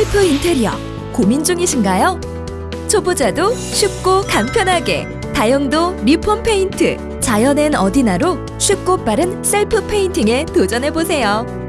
셀프 인테리어 고민 중이신가요? 초보자도 쉽고 간편하게 다용도 리폼 페인트 자연엔 어디나로 쉽고 빠른 셀프 페인팅에 도전해 보세요.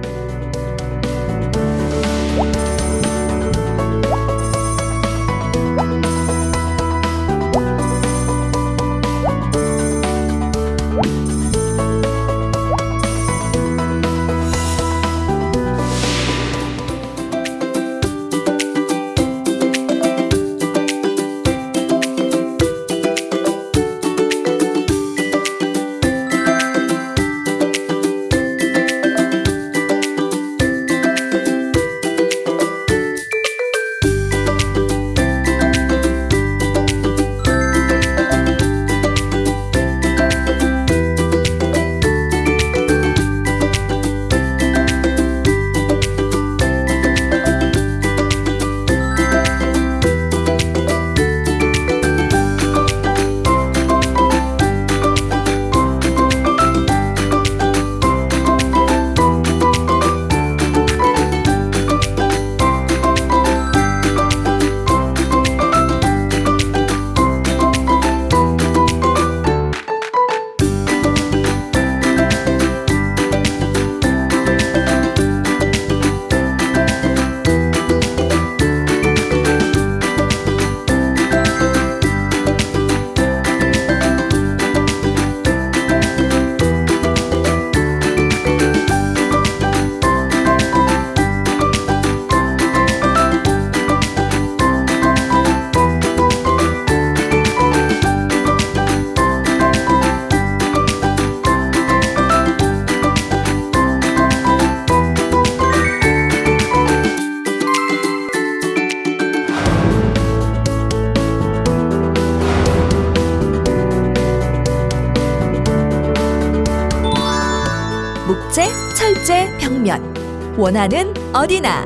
목재, 철제, 벽면. 원하는 어디나.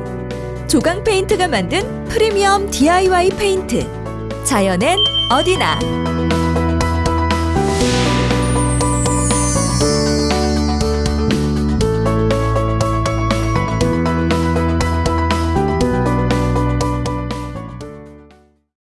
조강 페인트가 만든 프리미엄 DIY 페인트. 자연엔 어디나